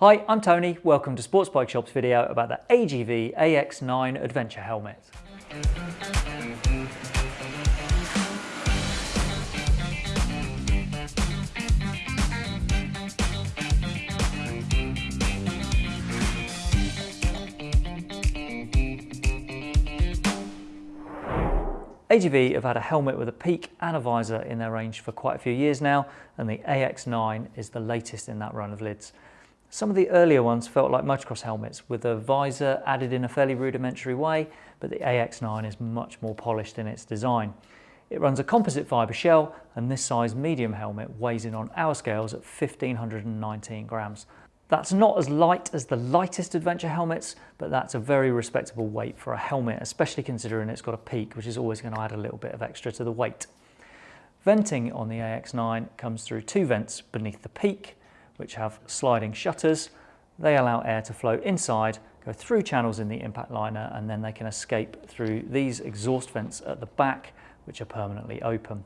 Hi, I'm Tony. Welcome to Sports Bike Shop's video about the AGV AX9 Adventure Helmet. AGV have had a helmet with a peak and a visor in their range for quite a few years now, and the AX9 is the latest in that run of lids. Some of the earlier ones felt like motocross helmets with a visor added in a fairly rudimentary way, but the AX9 is much more polished in its design. It runs a composite fibre shell and this size medium helmet weighs in on our scales at 1519 grams. That's not as light as the lightest adventure helmets, but that's a very respectable weight for a helmet, especially considering it's got a peak, which is always going to add a little bit of extra to the weight. Venting on the AX9 comes through two vents beneath the peak which have sliding shutters. They allow air to flow inside, go through channels in the impact liner, and then they can escape through these exhaust vents at the back, which are permanently open.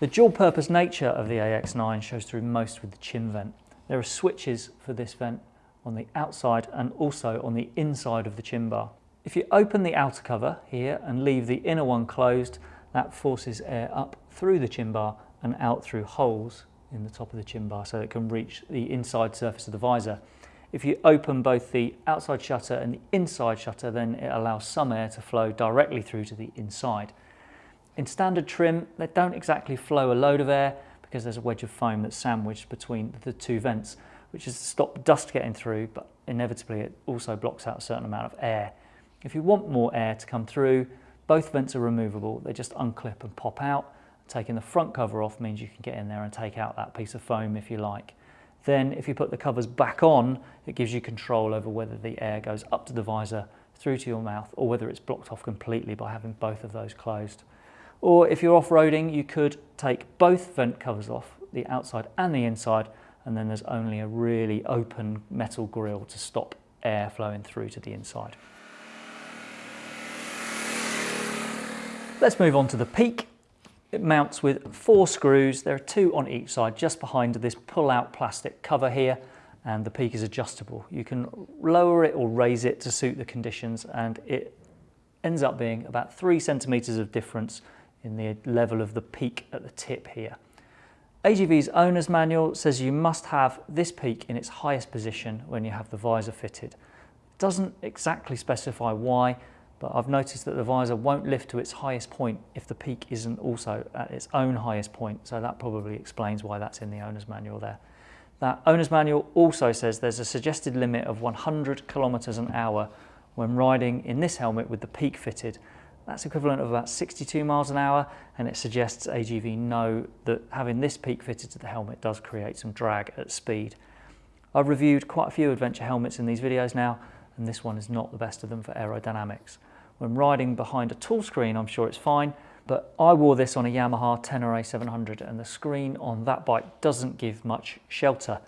The dual purpose nature of the AX9 shows through most with the chin vent. There are switches for this vent on the outside and also on the inside of the chin bar. If you open the outer cover here and leave the inner one closed, that forces air up through the chin bar and out through holes in the top of the chin bar so it can reach the inside surface of the visor. If you open both the outside shutter and the inside shutter, then it allows some air to flow directly through to the inside. In standard trim, they don't exactly flow a load of air because there's a wedge of foam that's sandwiched between the two vents, which is to stop dust getting through, but inevitably it also blocks out a certain amount of air. If you want more air to come through, both vents are removable. They just unclip and pop out Taking the front cover off means you can get in there and take out that piece of foam if you like. Then if you put the covers back on, it gives you control over whether the air goes up to the visor, through to your mouth, or whether it's blocked off completely by having both of those closed. Or if you're off-roading, you could take both vent covers off, the outside and the inside, and then there's only a really open metal grille to stop air flowing through to the inside. Let's move on to the peak. It mounts with four screws. There are two on each side just behind this pull-out plastic cover here and the peak is adjustable. You can lower it or raise it to suit the conditions and it ends up being about three centimetres of difference in the level of the peak at the tip here. AGV's owner's manual says you must have this peak in its highest position when you have the visor fitted. It doesn't exactly specify why, but I've noticed that the visor won't lift to its highest point if the peak isn't also at its own highest point, so that probably explains why that's in the owner's manual there. That owner's manual also says there's a suggested limit of 100 kilometers an hour when riding in this helmet with the peak fitted. That's equivalent of about 62 miles an hour and it suggests AGV know that having this peak fitted to the helmet does create some drag at speed. I've reviewed quite a few adventure helmets in these videos now and this one is not the best of them for aerodynamics. When riding behind a tall screen, I'm sure it's fine, but I wore this on a Yamaha Tenere 700 and the screen on that bike doesn't give much shelter.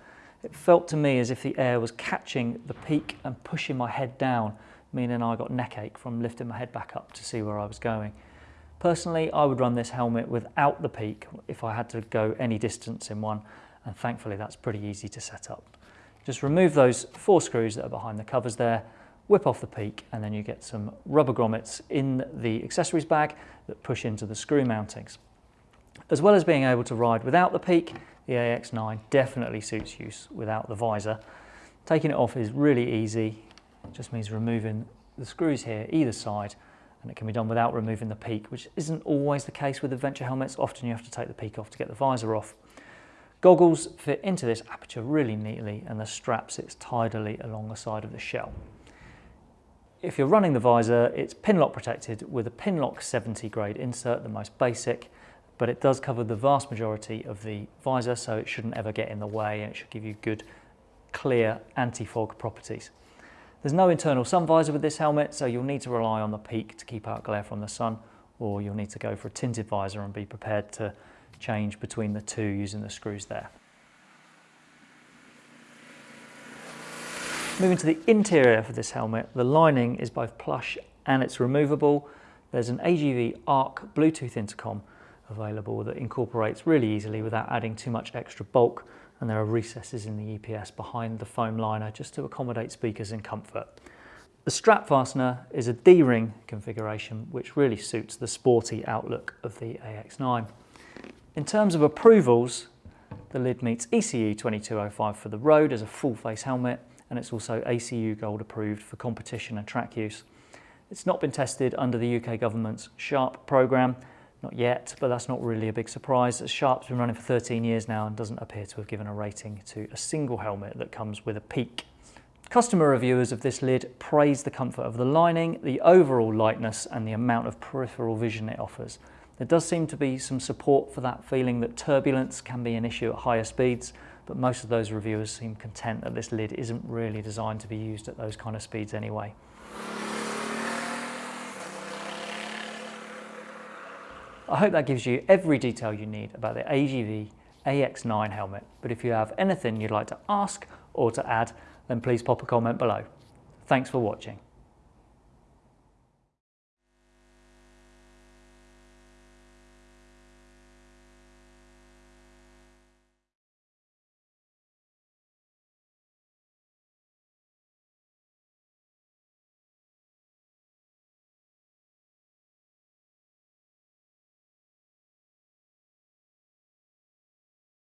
It felt to me as if the air was catching the peak and pushing my head down, meaning I got neck ache from lifting my head back up to see where I was going. Personally, I would run this helmet without the peak if I had to go any distance in one, and thankfully that's pretty easy to set up. Just remove those four screws that are behind the covers there, whip off the peak, and then you get some rubber grommets in the accessories bag that push into the screw mountings. As well as being able to ride without the peak, the AX9 definitely suits use without the visor. Taking it off is really easy. It just means removing the screws here either side and it can be done without removing the peak, which isn't always the case with adventure helmets. Often you have to take the peak off to get the visor off. Goggles fit into this aperture really neatly and the strap sits tidily along the side of the shell. If you're running the visor, it's pinlock protected with a Pinlock 70 grade insert, the most basic, but it does cover the vast majority of the visor, so it shouldn't ever get in the way and it should give you good, clear anti-fog properties. There's no internal sun visor with this helmet, so you'll need to rely on the peak to keep out glare from the sun, or you'll need to go for a tinted visor and be prepared to change between the two using the screws there. Moving to the interior for this helmet, the lining is both plush and it's removable. There's an AGV ARC Bluetooth intercom available that incorporates really easily without adding too much extra bulk and there are recesses in the EPS behind the foam liner just to accommodate speakers in comfort. The strap fastener is a D-ring configuration which really suits the sporty outlook of the AX9. In terms of approvals, the lid meets ECE 2205 for the road as a full face helmet and it's also ACU Gold approved for competition and track use. It's not been tested under the UK government's SHARP programme, not yet, but that's not really a big surprise. As Sharp's been running for 13 years now and doesn't appear to have given a rating to a single helmet that comes with a peak. Customer reviewers of this lid praise the comfort of the lining, the overall lightness and the amount of peripheral vision it offers. There does seem to be some support for that feeling that turbulence can be an issue at higher speeds, but most of those reviewers seem content that this lid isn't really designed to be used at those kind of speeds anyway. I hope that gives you every detail you need about the AGV AX9 helmet, but if you have anything you'd like to ask or to add, then please pop a comment below. Thanks for watching.